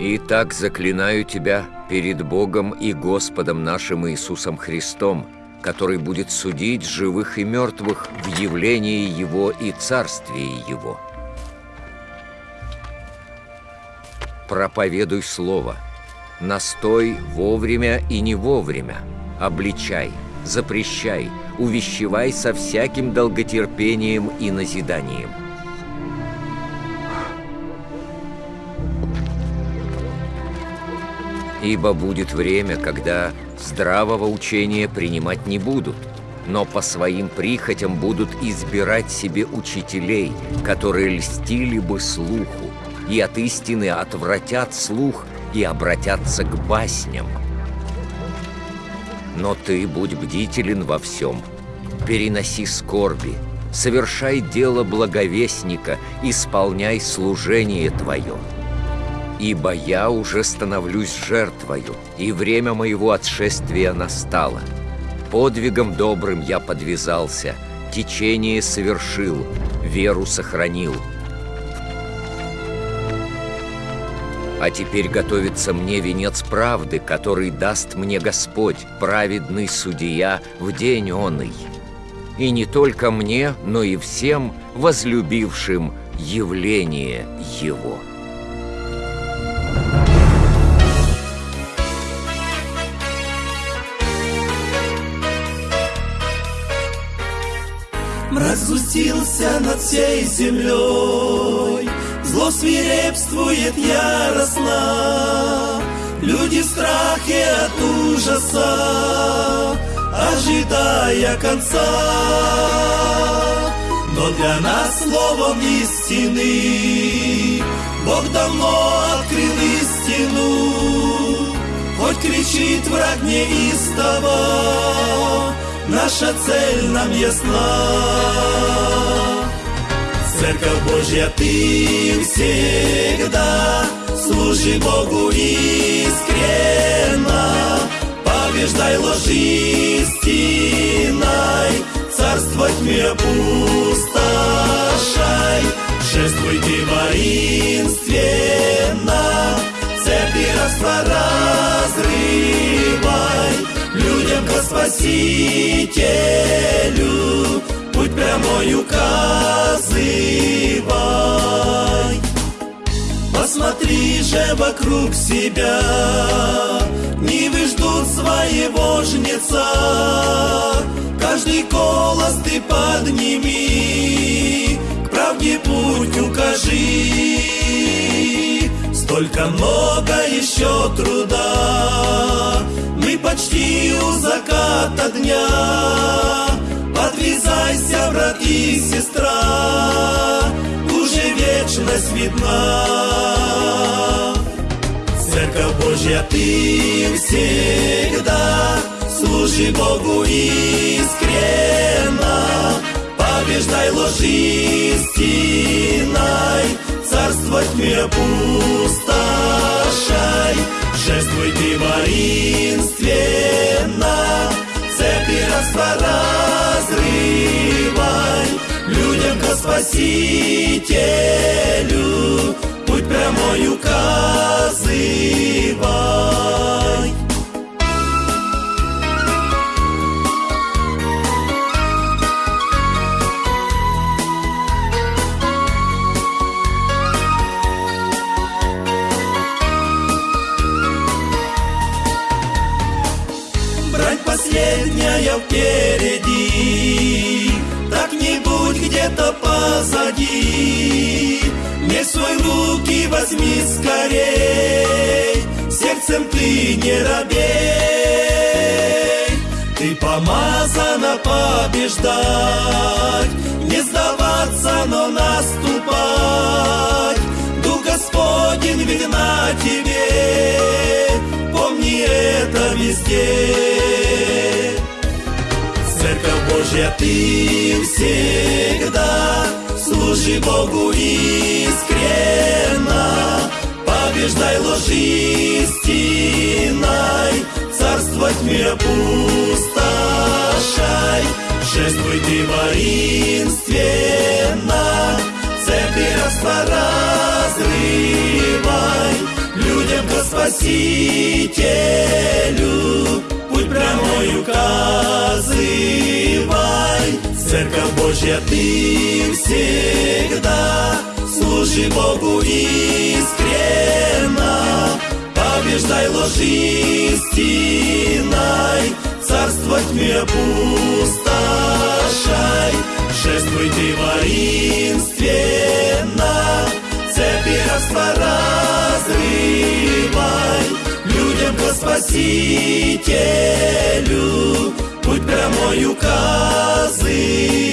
Итак, заклинаю тебя перед Богом и Господом нашим Иисусом Христом, который будет судить живых и мертвых в явлении Его и Царствии Его. Проповедуй Слово, настой вовремя и не вовремя, обличай, запрещай, увещевай со всяким долготерпением и назиданием – Ибо будет время, когда здравого учения принимать не будут, но по своим прихотям будут избирать себе учителей, которые льстили бы слуху, и от истины отвратят слух и обратятся к басням. Но ты будь бдителен во всем, переноси скорби, совершай дело благовестника, исполняй служение твое. Ибо я уже становлюсь жертвою, и время моего отшествия настало. Подвигом добрым я подвязался, течение совершил, веру сохранил. А теперь готовится мне венец правды, который даст мне Господь, праведный судья, в день оный. И не только мне, но и всем возлюбившим явление Его». Мрак сгустился над всей землей, Зло свирепствует яростно, Люди в страхе от ужаса, Ожидая конца. Но для нас словом истины Бог давно открыл истину, Хоть кричит враг неистово, наша цель нам ясна. Церковь Божья, ты всегда служи Богу искренно, побеждай ложь истиной, царство тьме опустошай, Спасителю путь прямой указывай. Посмотри же вокруг себя, не ждут своего жнеца. Каждый голос ты подними, к правде путь укажи. Столько много еще труда, почти у заката дня. Подвязайся, брат и сестра, уже вечность видна. Церковь Божья, ты всегда служи Богу искренно, побеждай ложь истиной, царство тьме опустошай, шествуй ты воинственно, цепи разрывай, людям ко Спасителю путь прямой указывай. Последняя впереди. Так не будь где-то позади. Не свой руки возьми скорей. Сердцем ты не робей. Ты помазана побеждать Не сдаваться, но наступать. Дух Господень видна тебе Помни это везде Божья, ты всегда служи Богу искренно, побеждай ложь истиной, царство тьме опустошай, шествуй ты воинственно, цепи разрывай, людям Спасителю, путь прямой указывай. Церковь Божья, ты всегда служи Богу искренно, побеждай ложь истиной, царство тьме пустошай, шествуй ты воинственно, цепи рабства разрывай, людям ко Спасителю, путь прямой указывай.